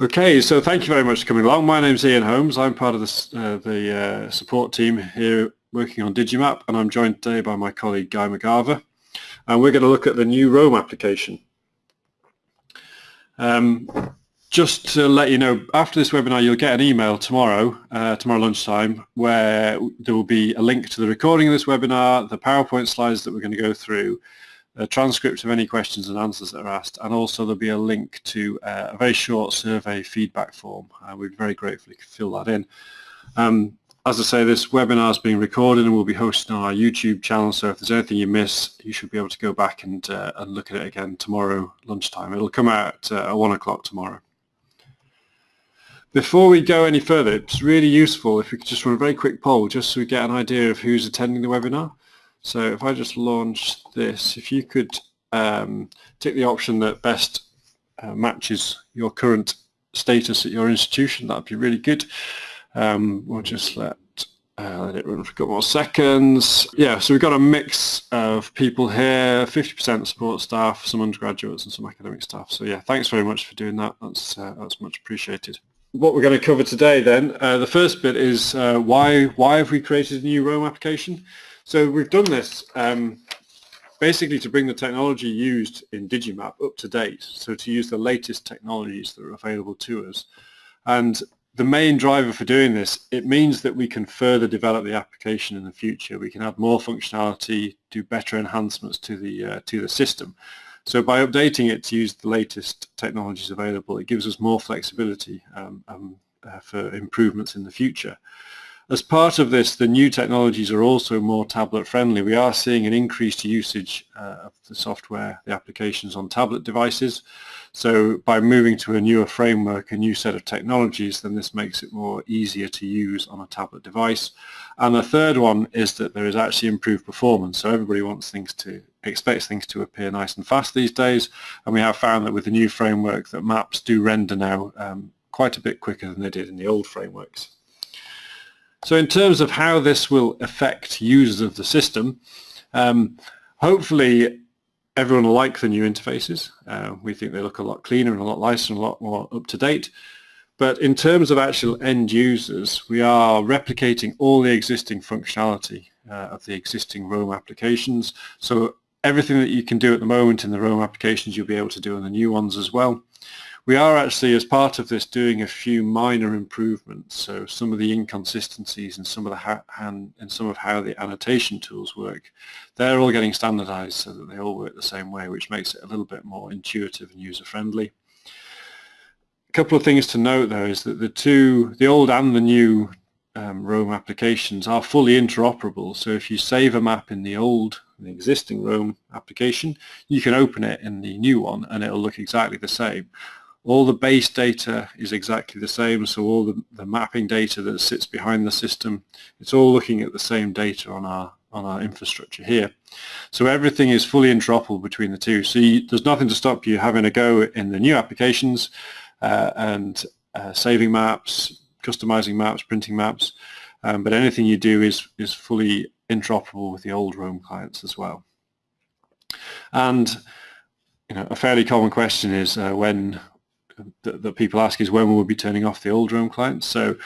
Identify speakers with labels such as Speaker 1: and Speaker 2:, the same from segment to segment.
Speaker 1: Okay, so thank you very much for coming along. My name is Ian Holmes. I'm part of the, uh, the uh, support team here working on Digimap and I'm joined today by my colleague Guy McGarver and we're going to look at the new Roam application. Um, just to let you know, after this webinar you'll get an email tomorrow, uh, tomorrow lunchtime, where there will be a link to the recording of this webinar, the PowerPoint slides that we're going to go through, a transcript of any questions and answers that are asked, and also there'll be a link to uh, a very short survey feedback form. Uh, we'd very gratefully fill that in. Um, as I say, this webinar is being recorded and we'll be hosted on our YouTube channel, so if there's anything you miss, you should be able to go back and, uh, and look at it again tomorrow lunchtime. It'll come out uh, at 1 o'clock tomorrow. Before we go any further, it's really useful if we could just run a very quick poll just so we get an idea of who's attending the webinar. So if I just launch this, if you could um, the option that best uh, matches your current status at your institution, that'd be really good. Um, we'll just let, uh, let it run for a couple more seconds. Yeah, so we've got a mix of people here, 50% support staff, some undergraduates and some academic staff. So yeah, thanks very much for doing that. That's, uh, that's much appreciated what we're going to cover today then, uh, the first bit is uh, why why have we created a new Roam application? So we've done this um, basically to bring the technology used in Digimap up to date, so to use the latest technologies that are available to us. And the main driver for doing this, it means that we can further develop the application in the future. We can add more functionality, do better enhancements to the, uh, to the system. So by updating it to use the latest technologies available, it gives us more flexibility um, um, uh, for improvements in the future. As part of this, the new technologies are also more tablet friendly. We are seeing an increased usage uh, of the software, the applications on tablet devices. So by moving to a newer framework, a new set of technologies, then this makes it more easier to use on a tablet device. And the third one is that there is actually improved performance. So everybody wants things to, expects things to appear nice and fast these days. And we have found that with the new framework that maps do render now um, quite a bit quicker than they did in the old frameworks. So in terms of how this will affect users of the system, um, hopefully everyone will like the new interfaces. Uh, we think they look a lot cleaner and a lot nicer and a lot more up to date. But in terms of actual end users, we are replicating all the existing functionality uh, of the existing Roam applications. So everything that you can do at the moment in the Roam applications, you'll be able to do in the new ones as well. We are actually, as part of this, doing a few minor improvements. So some of the inconsistencies and some of the and, and some of how the annotation tools work, they're all getting standardized so that they all work the same way, which makes it a little bit more intuitive and user-friendly. A couple of things to note, though, is that the two, the old and the new um, Roam applications are fully interoperable. So if you save a map in the old, the existing Roam application, you can open it in the new one and it'll look exactly the same all the base data is exactly the same, so all the, the mapping data that sits behind the system, it's all looking at the same data on our on our infrastructure here. So everything is fully interoperable between the two. So you, there's nothing to stop you having a go in the new applications uh, and uh, saving maps, customizing maps, printing maps, um, but anything you do is, is fully interoperable with the old Roam clients as well. And you know, a fairly common question is uh, when that, that people ask is when will we be turning off the old Roam clients. So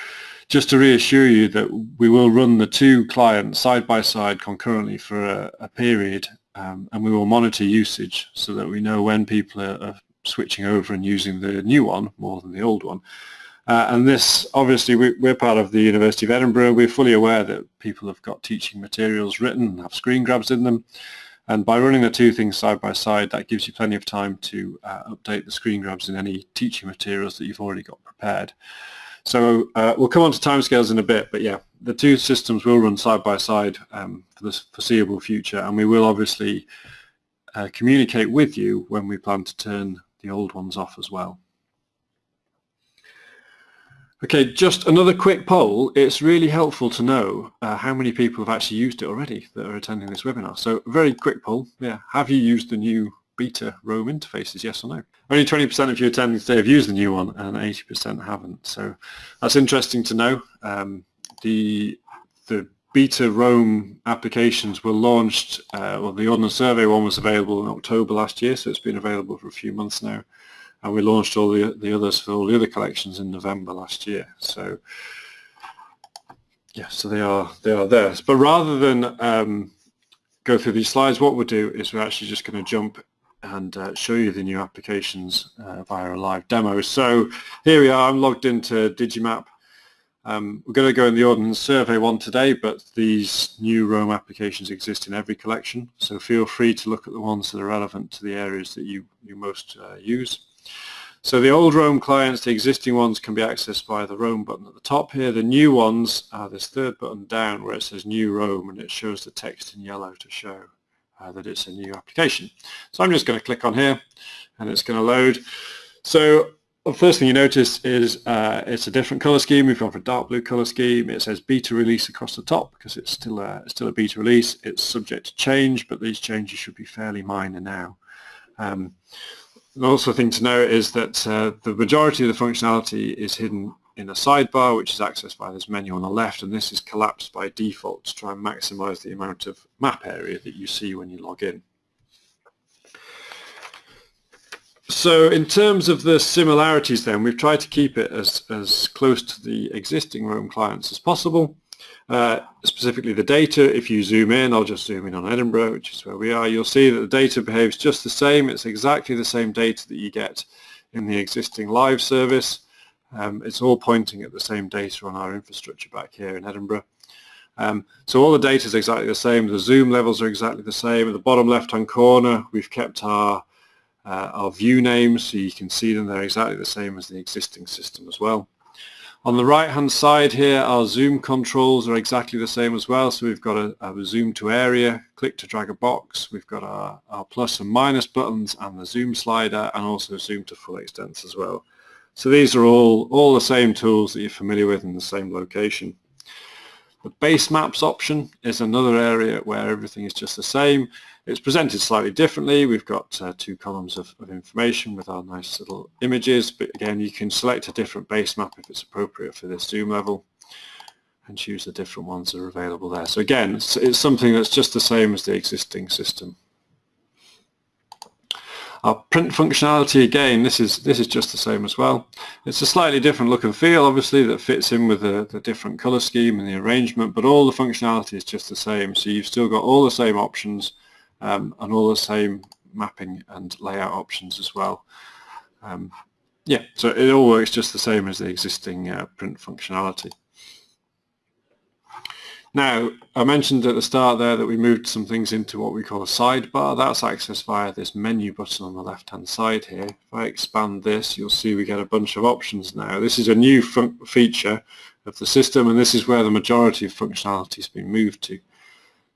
Speaker 1: just to reassure you that we will run the two clients side by side concurrently for a, a period um, and we will monitor usage so that we know when people are, are, switching over and using the new one more than the old one. Uh, and this, obviously, we, are part of the University of Edinburgh. We're fully aware that people have got teaching materials written have screen grabs in them. And by running the two things side by side, that gives you plenty of time to uh, update the screen grabs in any teaching materials that you've already got prepared. So uh, we'll come on to timescales in a bit, but yeah, the two systems will run side by side um, for the foreseeable future, and we will obviously uh, communicate with you when we plan to turn the old ones off as well. Okay, just another quick poll. It's really helpful to know uh, how many people have actually used it already that are attending this webinar. So very quick poll. Yeah, have you used the new beta Roam interfaces, yes or no? Only 20% of you attending today have used the new one and 80% haven't. So that's interesting to know. Um, the, the beta Roam applications were launched, uh, well the Ordnance Survey one was available in October last year, so it's been available for a few months now. And we launched all the, the others for all the other collections in November last year. So yeah, so they are they are there. But rather than um, go through these slides, what we'll do is we're actually just going to jump and uh, show you the new applications uh, via a live demo. So here we are, I'm logged into Digimap. Um, we're going to go in the Ordnance Survey one today, but these new Roam applications exist in every collection, so feel free to look at the ones that are relevant to the areas that you, you most uh, use. So the old Roam clients, the existing ones can be accessed by the Roam button at the top here. The new ones are this third button down where it says New Roam and it shows the text in yellow to show uh, that it's a new application. So I'm just going to click on here and it's going to load. So the first thing you notice is uh, it's a different color scheme. We've gone for a dark blue color scheme. It says beta release across the top because it's still a, still a beta release. It's subject to change, but these changes should be fairly minor now. Um, also thing to note is that uh, the majority of the functionality is hidden in a sidebar which is accessed by this menu on the left and this is collapsed by default to try and maximize the amount of map area that you see when you log in. So in terms of the similarities then, we've tried to keep it as, as close to the existing Roam clients as possible. Uh, specifically the data, if you zoom in, I'll just zoom in on Edinburgh, which is where we are, you'll see that the data behaves just the same. It's exactly the same data that you get in the existing live service. Um, it's all pointing at the same data on our infrastructure back here in Edinburgh. Um, so all the data is exactly the same. The zoom levels are exactly the same. At the bottom left-hand corner, we've kept our uh, our view names so you can see them. They're exactly the same as the existing system as well. On the right hand side here our zoom controls are exactly the same as well so we've got a, a, zoom to area, click to drag a box, we've got our, our plus and minus buttons and the zoom slider and also zoom to full extent as well. So these are all, all the same tools that you're familiar with in the same location. The base maps option is another area where everything is just the same. It's presented slightly differently. We've got uh, two columns of, of, information with our nice little images, but again, you can select a different base map if it's appropriate for this zoom level and choose the different ones that are available there. So again, it's, it's something that's just the same as the existing system. Our print functionality again, this is this is just the same as well. It's a slightly different look and feel, obviously, that fits in with the, the different color scheme and the arrangement, but all the functionality is just the same. So you've still got all the same options um, and all the same mapping and layout options as well. Um, yeah, so it all works just the same as the existing uh, print functionality. Now, I mentioned at the start there that we moved some things into what we call a sidebar. That's accessed via this menu button on the left-hand side here. If I expand this, you'll see we get a bunch of options now. This is a new feature of the system, and this is where the majority of functionality has been moved to.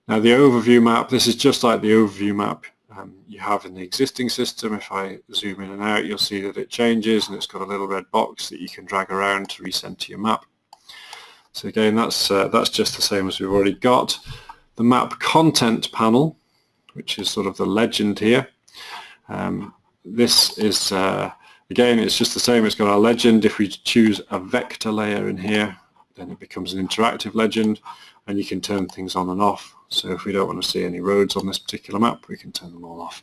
Speaker 1: Now the overview map, this is just like the overview map um, you have in the existing system. If I zoom in and out, you'll see that it changes and it's got a little red box that you can drag around to recenter your map. So again, that's, uh, that's just the same as we've already got. The map content panel, which is sort of the legend here. Um, this is, uh, again, it's just the same. It's got our legend. If we choose a vector layer in here, then it becomes an interactive legend and you can turn things on and off so if we don't want to see any roads on this particular map, we can turn them all off.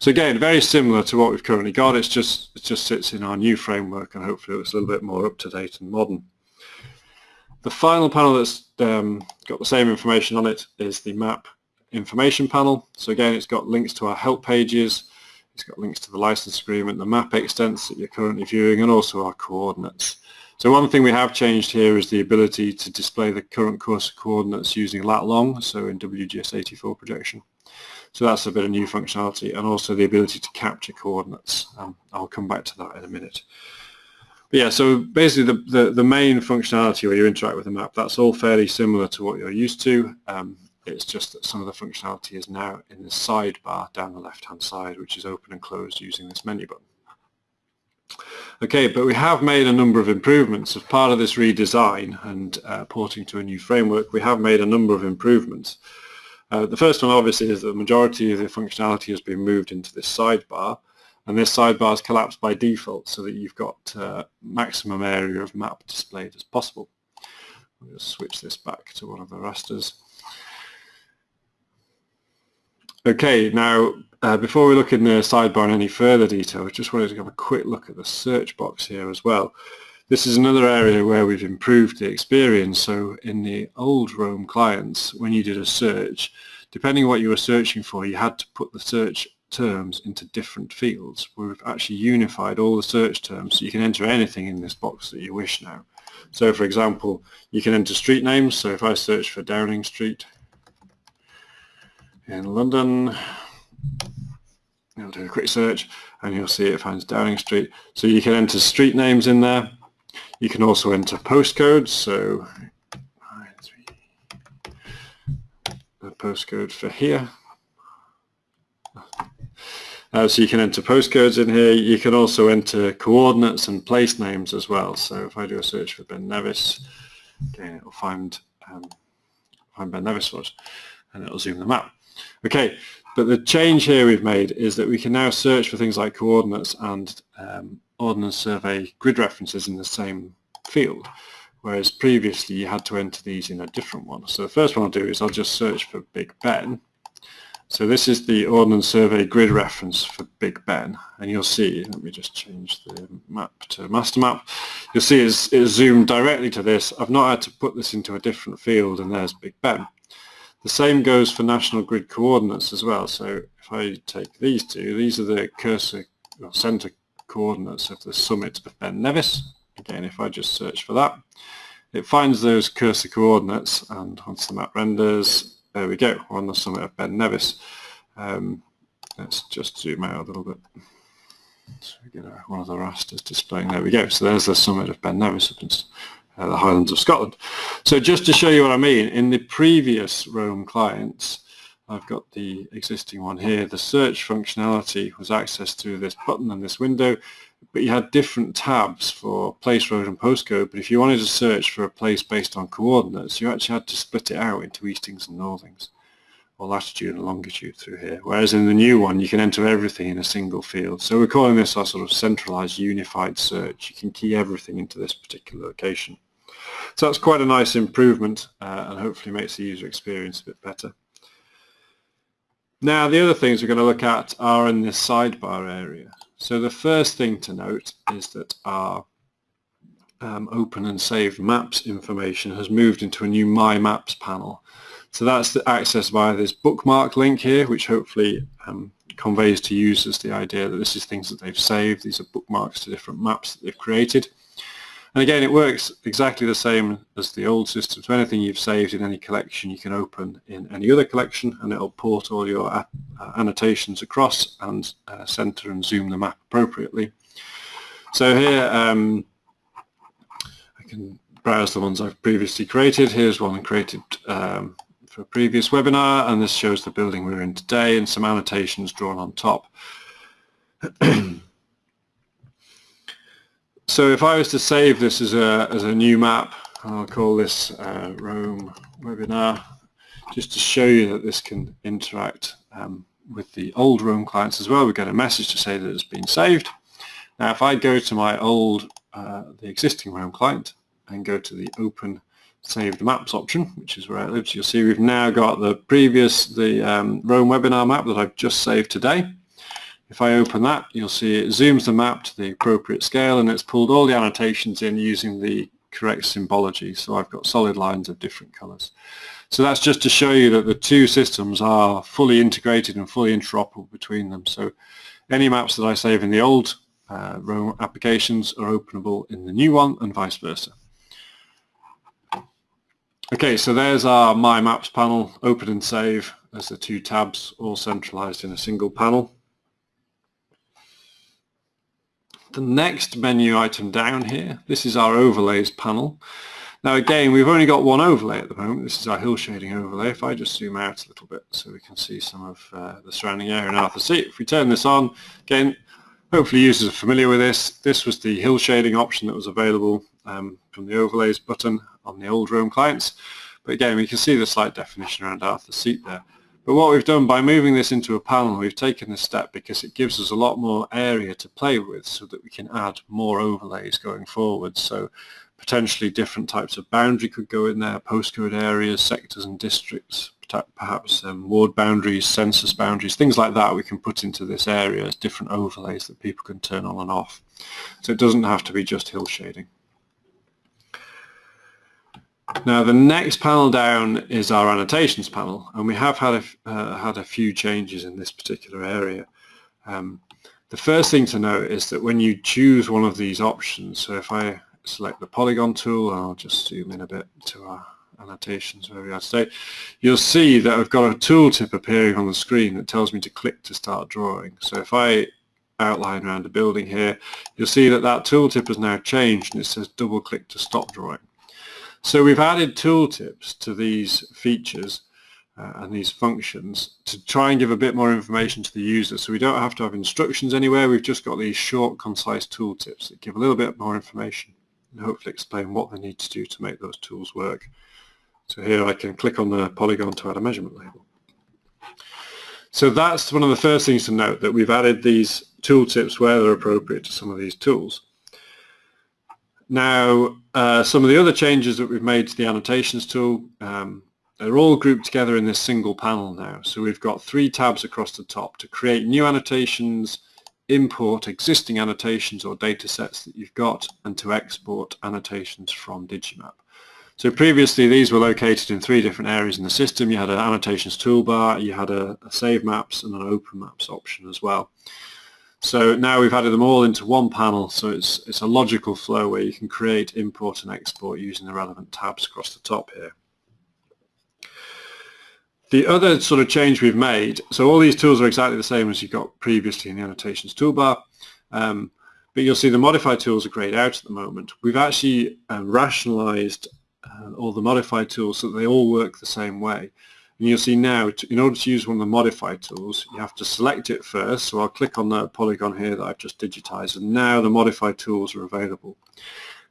Speaker 1: So again, very similar to what we've currently got. It's just it just sits in our new framework, and hopefully it's a little bit more up to date and modern. The final panel that's um, got the same information on it is the map information panel. So again, it's got links to our help pages. It's got links to the license agreement, the map extents that you're currently viewing, and also our coordinates. So one thing we have changed here is the ability to display the current cursor coordinates using lat long, so in WGS84 projection. So that's a bit of new functionality and also the ability to capture coordinates. Um, I'll come back to that in a minute. But yeah, so basically the, the, the, main functionality where you interact with the map, that's all fairly similar to what you're used to. Um, it's just that some of the functionality is now in the sidebar down the left-hand side, which is open and closed using this menu button. Okay, but we have made a number of improvements as part of this redesign and uh, porting to a new framework. We have made a number of improvements. Uh, the first one obviously is that the majority of the functionality has been moved into this sidebar and this sidebar is collapsed by default so that you've got uh, maximum area of map displayed as possible. I'll just switch this back to one of the rasters. Okay, now uh, before we look in the sidebar in any further detail, I just wanted to have a quick look at the search box here as well. This is another area where we've improved the experience. So in the old Roam clients, when you did a search, depending on what you were searching for, you had to put the search terms into different fields. We've actually unified all the search terms so you can enter anything in this box that you wish now. So for example, you can enter street names. So if I search for Downing Street in London, you'll do a quick search and you'll see it finds Downing Street. So you can enter street names in there. You can also enter postcodes. So the postcode for here. Uh, so you can enter postcodes in here. You can also enter coordinates and place names as well. So if I do a search for Ben Nevis, again, it'll find, um, find Ben Nevis for us and it'll zoom the map. Okay, but the change here we've made is that we can now search for things like coordinates and um, Ordnance Survey grid references in the same field, whereas previously you had to enter these in a different one. So the first one I'll do is I'll just search for Big Ben. So this is the Ordnance Survey grid reference for Big Ben, and you'll see, let me just change the map to master map, you'll see it's, it's zoomed directly to this. I've not had to put this into a different field, and there's Big Ben. The same goes for national grid coordinates as well. So if I take these two, these are the cursor or center coordinates of the summit of Ben Nevis. Again, if I just search for that, it finds those cursor coordinates and once the map renders, there we go, we're on the summit of Ben Nevis. Um, let's just zoom out a little bit. So we get one of the rasters displaying, there we go. So there's the summit of Ben Nevis uh, the Highlands of Scotland. So just to show you what I mean, in the previous Roam clients, I've got the existing one here, the search functionality was accessed through this button and this window, but you had different tabs for place, road and postcode, but if you wanted to search for a place based on coordinates, you actually had to split it out into eastings and northings, or latitude and longitude through here, whereas in the new one you can enter everything in a single field. So we're calling this our sort of centralized unified search. You can key everything into this particular location. So that's quite a nice improvement uh, and hopefully makes the user experience a bit better. Now the other things we're going to look at are in this sidebar area. So the first thing to note is that our um, open and saved maps information has moved into a new My Maps panel. So that's accessed via this bookmark link here, which hopefully um, conveys to users the idea that this is things that they've saved. These are bookmarks to different maps that they've created. And again, it works exactly the same as the old system. So anything you've saved in any collection, you can open in any other collection, and it'll port all your uh, annotations across and uh, center and zoom the map appropriately. So here, um, I can browse the ones I've previously created. Here's one created um, for a previous webinar, and this shows the building we're in today and some annotations drawn on top. So if I was to save this as a, as a new map, I'll call this uh, Roam webinar, just to show you that this can interact um, with the old Roam clients as well. We get a message to say that it's been saved. Now if I go to my old, uh, the existing Roam client and go to the open saved maps option, which is where it lives, you'll see we've now got the previous, the um, Roam webinar map that I've just saved today. If I open that, you'll see it zooms the map to the appropriate scale and it's pulled all the annotations in using the correct symbology. So I've got solid lines of different colors. So that's just to show you that the two systems are fully integrated and fully interoperable between them. So any maps that I save in the old uh, Roam applications are openable in the new one and vice versa. Okay, so there's our My Maps panel, open and save as the two tabs all centralized in a single panel. The next menu item down here, this is our overlays panel. Now again, we've only got one overlay at the moment. This is our hill shading overlay. If I just zoom out a little bit so we can see some of uh, the surrounding area in Arthur Seat. If we turn this on, again, hopefully users are familiar with this. This was the hill shading option that was available um, from the overlays button on the old Roam clients. But again, we can see the slight definition around Arthur Seat there. But what we've done by moving this into a panel, we've taken this step because it gives us a lot more area to play with so that we can add more overlays going forward. So potentially different types of boundary could go in there, postcode areas, sectors and districts, perhaps um, ward boundaries, census boundaries, things like that we can put into this area as different overlays that people can turn on and off. So it doesn't have to be just hill shading. Now the next panel down is our annotations panel and we have had a, uh, had a few changes in this particular area. Um, the first thing to note is that when you choose one of these options, so if I select the polygon tool, I'll just zoom in a bit to our annotations where we are today, you'll see that I've got a tooltip appearing on the screen that tells me to click to start drawing. So if I outline around a building here, you'll see that that tooltip has now changed and it says double click to stop drawing. So we've added tooltips to these features uh, and these functions to try and give a bit more information to the user. So we don't have to have instructions anywhere, we've just got these short, concise tooltips that give a little bit more information and hopefully explain what they need to do to make those tools work. So here I can click on the polygon to add a measurement label. So that's one of the first things to note, that we've added these tooltips where they're appropriate to some of these tools. Now, uh, some of the other changes that we've made to the annotations tool, um, they're all grouped together in this single panel now. So we've got three tabs across the top to create new annotations, import existing annotations or data sets that you've got, and to export annotations from Digimap. So previously these were located in three different areas in the system. You had an annotations toolbar, you had a, a save maps and an open maps option as well. So now we've added them all into one panel, so it's, it's a logical flow where you can create, import and export using the relevant tabs across the top here. The other sort of change we've made, so all these tools are exactly the same as you got previously in the annotations toolbar, um, but you'll see the modify tools are grayed out at the moment. We've actually um, rationalized uh, all the modify tools so that they all work the same way. And you'll see now, in order to use one of the modify tools, you have to select it first. So I'll click on the polygon here that I've just digitized, and now the modify tools are available.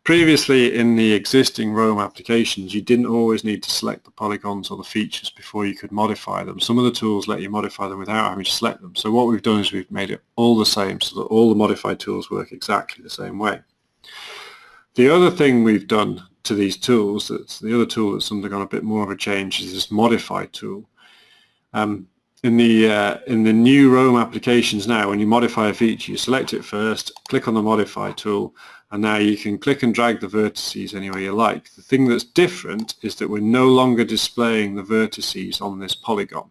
Speaker 1: Previously, in the existing Roam applications, you didn't always need to select the polygons or the features before you could modify them. Some of the tools let you modify them without having to select them. So what we've done is we've made it all the same so that all the modify tools work exactly the same way. The other thing we've done to these tools, that's the other tool that's undergone a bit more of a change is this modify tool. Um, in the uh, in the new Roam applications now, when you modify a feature, you select it first, click on the modify tool, and now you can click and drag the vertices anywhere you like. The thing that's different is that we're no longer displaying the vertices on this polygon.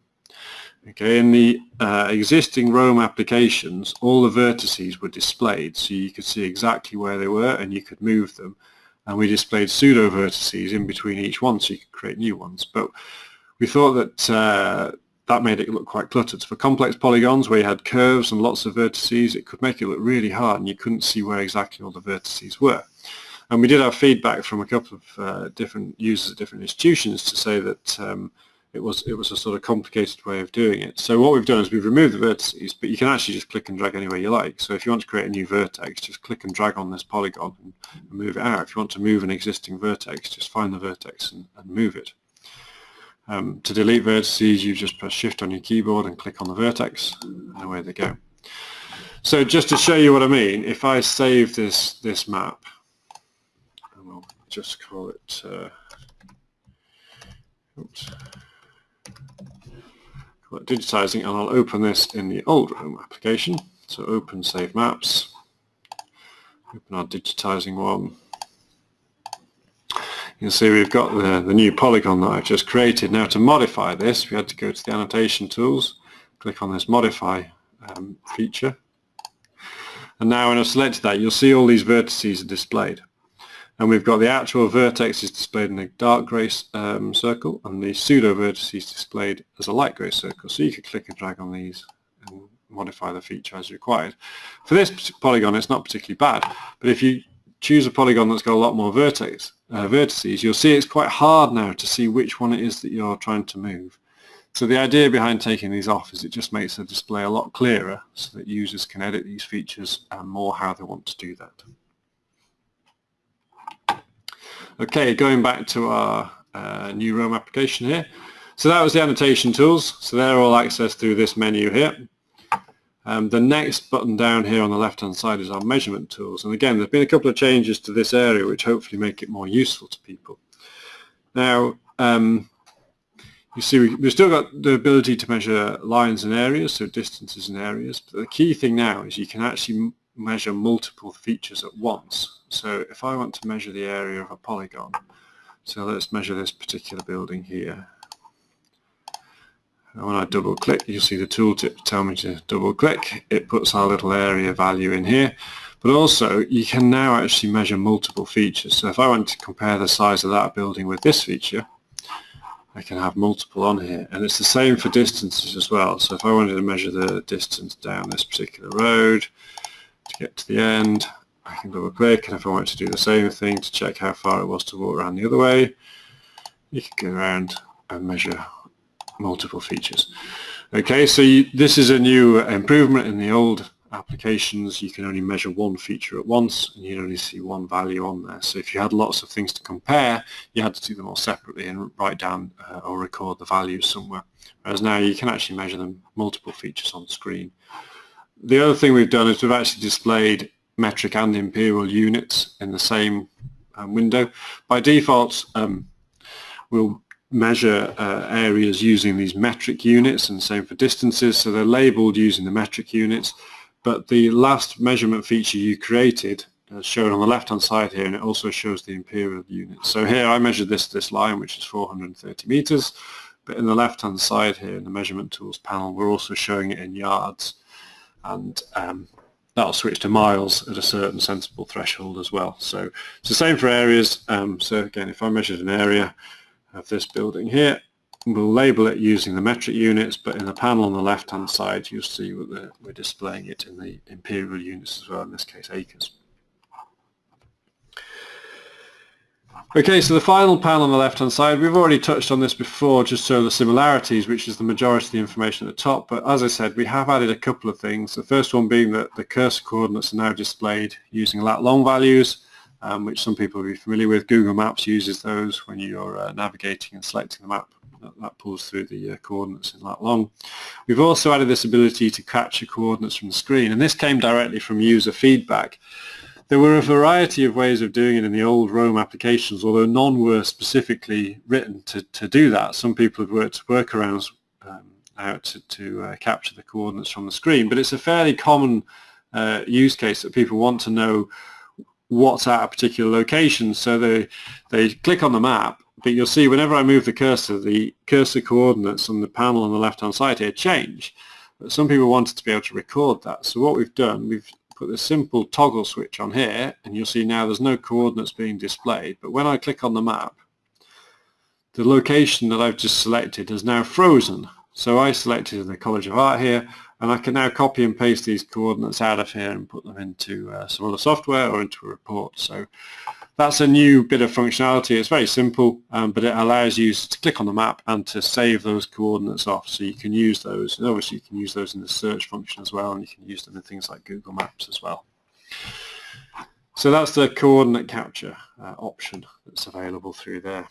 Speaker 1: Okay, in the uh, existing Roam applications, all the vertices were displayed, so you could see exactly where they were and you could move them and we displayed pseudo vertices in between each one so you could create new ones. But we thought that uh, that made it look quite cluttered. For complex polygons where you had curves and lots of vertices, it could make it look really hard and you couldn't see where exactly all the vertices were. And we did have feedback from a couple of uh, different users at different institutions to say that um, it was it was a sort of complicated way of doing it. So what we've done is we've removed the vertices, but you can actually just click and drag anywhere you like. So if you want to create a new vertex, just click and drag on this polygon and, move it out. If you want to move an existing vertex, just find the vertex and, and move it. Um, to delete vertices, you just press Shift on your keyboard and click on the vertex, and away they go. So just to show you what I mean, if I save this this map, and we'll just call it. Uh, oops digitizing and I'll open this in the old Roam application. So open save maps, open our digitizing one. You can see we've got the, the new polygon that I've just created. Now to modify this we had to go to the annotation tools, click on this modify um, feature and now when I've selected that you'll see all these vertices are displayed and we've got the actual vertex is displayed in a dark grey um, circle and the pseudo vertices displayed as a light grey circle so you could click and drag on these and modify the feature as required. For this polygon it's not particularly bad but if you choose a polygon that's got a lot more vertex, uh, vertices you'll see it's quite hard now to see which one it is that you're trying to move. So the idea behind taking these off is it just makes the display a lot clearer so that users can edit these features and more how they want to do that. Okay, going back to our uh, new Roam application here. So that was the annotation tools. So they're all accessed through this menu here. Um, the next button down here on the left hand side is our measurement tools. And again, there's been a couple of changes to this area which hopefully make it more useful to people. Now, um, you see we, have still got the ability to measure lines and areas, so distances and areas. But the key thing now is you can actually measure multiple features at once. So if I want to measure the area of a polygon, so let's measure this particular building here. And when I double click, you'll see the tooltip tell me to double click. It puts our little area value in here. But also, you can now actually measure multiple features. So if I want to compare the size of that building with this feature, I can have multiple on here. And it's the same for distances as well. So if I wanted to measure the distance down this particular road to get to the end, I can double click. And if I want to do the same thing to check how far it was to walk around the other way, you can go around and measure multiple features. Okay, so you, this is a new improvement in the old applications. You can only measure one feature at once and you only see one value on there. So if you had lots of things to compare, you had to do them all separately and write down uh, or record the values somewhere. Whereas now you can actually measure them multiple features on screen. The other thing we've done is we've actually displayed metric and imperial units in the same um, window. By default, um, we'll measure uh, areas using these metric units and same for distances. So they're labeled using the metric units but the last measurement feature you created is shown on the left hand side here and it also shows the imperial units. So here I measured this this line which is 430 meters but in the left hand side here in the measurement tools panel we're also showing it in yards. And um, that'll switch to miles at a certain sensible threshold as well so it's the same for areas um, so again if I measured an area of this building here. We'll label it using the metric units, but in the panel on the left-hand side, you'll see we're, we're displaying it in the imperial units as well, in this case acres. Okay, so the final panel on the left-hand side, we've already touched on this before, just so the similarities, which is the majority of the information at the top. But as I said, we have added a couple of things. The first one being that the cursor coordinates are now displayed using lat long values um, which some people will be familiar with. Google Maps uses those when you're uh, navigating and selecting the map. That, that pulls through the uh, coordinates in lat long. We've also added this ability to capture coordinates from the screen, and this came directly from user feedback. There were a variety of ways of doing it in the old Roam applications, although none were specifically written to, to do that. Some people have worked workarounds um, out to, to uh, capture the coordinates from the screen, but it's a fairly common uh, use case that people want to know what's at a particular location. So they, they click on the map, but you'll see whenever I move the cursor, the cursor coordinates on the panel on the left-hand side here change. But some people wanted to be able to record that. So what we've done, we've put this simple toggle switch on here, and you'll see now there's no coordinates being displayed. But when I click on the map, the location that I've just selected is now frozen. So I selected the College of Art here, and I can now copy and paste these coordinates out of here and put them into uh, some other software or into a report. So that's a new bit of functionality. It's very simple, um, but it allows you to click on the map and to save those coordinates off. So you can use those. And obviously, you can use those in the search function as well, and you can use them in things like Google Maps as well. So that's the coordinate capture uh, option that's available through there.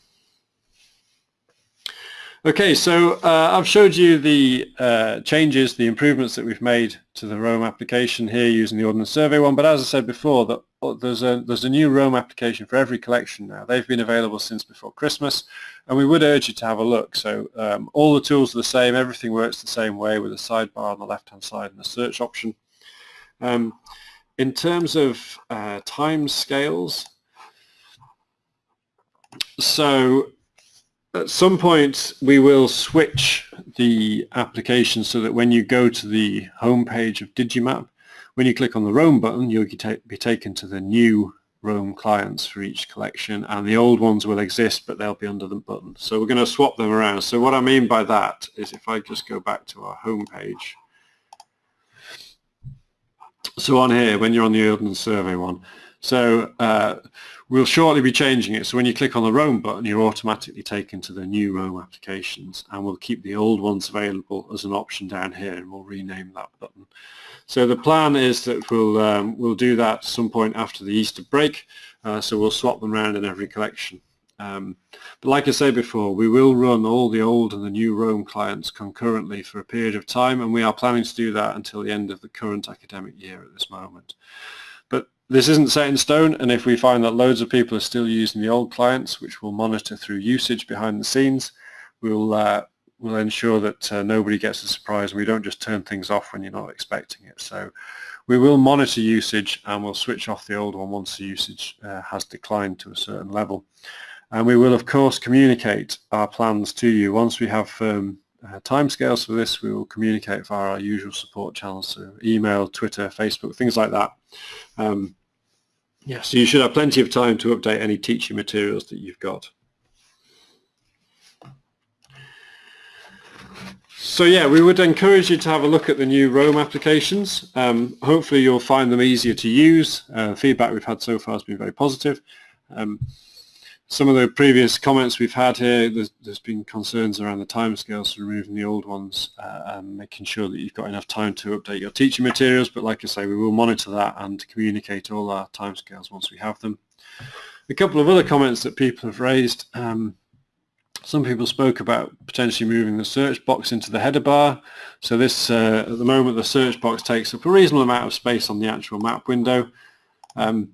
Speaker 1: Okay, so uh, I've showed you the uh, changes, the improvements that we've made to the Roam application here using the Ordnance Survey one. But as I said before, that there's a there's a new Roam application for every collection now. They've been available since before Christmas, and we would urge you to have a look. So um, all the tools are the same. Everything works the same way with a sidebar on the left-hand side and a search option. Um, in terms of uh, time scales, so at some point we will switch the application so that when you go to the home page of Digimap, when you click on the Roam button, you'll be taken to the new Roam clients for each collection and the old ones will exist but they'll be under the button. So we're going to swap them around. So what I mean by that is if I just go back to our home page. So on here, when you're on the Ordnance Survey one, so uh, we'll shortly be changing it. So when you click on the Roam button, you're automatically taken to the new Roam applications and we'll keep the old ones available as an option down here and we'll rename that button. So the plan is that we'll, um, we'll do that some point after the Easter break. Uh, so we'll swap them around in every collection. Um, but like I said before, we will run all the old and the new Roam clients concurrently for a period of time, and we are planning to do that until the end of the current academic year at this moment. But this isn't set in stone, and if we find that loads of people are still using the old clients, which we'll monitor through usage behind the scenes, we'll uh, we'll ensure that uh, nobody gets a surprise and we don't just turn things off when you're not expecting it. So we will monitor usage and we'll switch off the old one once the usage uh, has declined to a certain level. And we will of course communicate our plans to you. Once we have um, uh, timescales for this, we will communicate via our usual support channels, so email, Twitter, Facebook, things like that. Um, yeah, so you should have plenty of time to update any teaching materials that you've got. So yeah, we would encourage you to have a look at the new Roam applications. Um, hopefully you'll find them easier to use. Uh, feedback we've had so far has been very positive. Um, some of the previous comments we've had here, there's, there's been concerns around the timescales for removing the old ones uh, and making sure that you've got enough time to update your teaching materials. But like I say, we will monitor that and communicate all our timescales once we have them. A couple of other comments that people have raised. Um, some people spoke about potentially moving the search box into the header bar. So this, uh, at the moment, the search box takes up a reasonable amount of space on the actual map window. Um,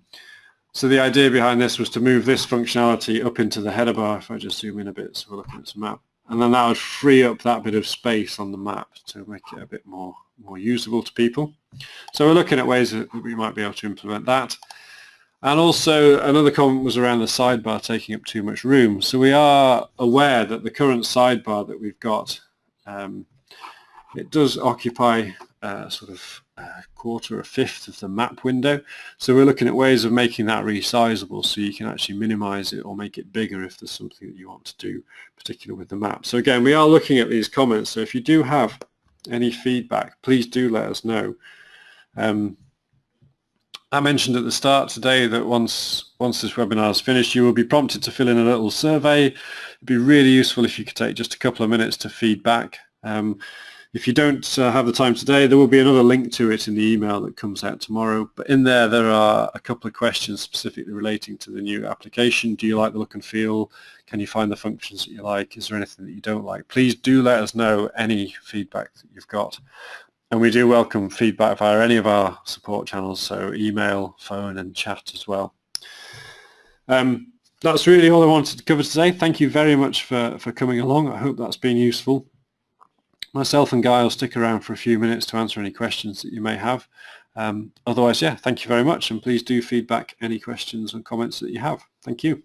Speaker 1: so the idea behind this was to move this functionality up into the header bar, if I just zoom in a bit so we're looking at some map. And then that would free up that bit of space on the map to make it a bit more, more usable to people. So we're looking at ways that we might be able to implement that. And also another comment was around the sidebar taking up too much room. So we are aware that the current sidebar that we've got, um, it does occupy uh, sort of a quarter, or a fifth of the map window. So we're looking at ways of making that resizable so you can actually minimize it or make it bigger if there's something that you want to do, particularly with the map. So again, we are looking at these comments. So if you do have any feedback, please do let us know. Um, I mentioned at the start today that once once this webinar is finished, you will be prompted to fill in a little survey. It'd be really useful if you could take just a couple of minutes to feedback. Um, if you don't uh, have the time today, there will be another link to it in the email that comes out tomorrow. But in there, there are a couple of questions specifically relating to the new application. Do you like the look and feel? Can you find the functions that you like? Is there anything that you don't like? Please do let us know any feedback that you've got. And we do welcome feedback via any of our support channels, so email, phone and chat as well. Um, that's really all I wanted to cover today. Thank you very much for, for coming along. I hope that's been useful. Myself and Guy will stick around for a few minutes to answer any questions that you may have. Um, otherwise, yeah, thank you very much and please do feedback any questions and comments that you have. Thank you.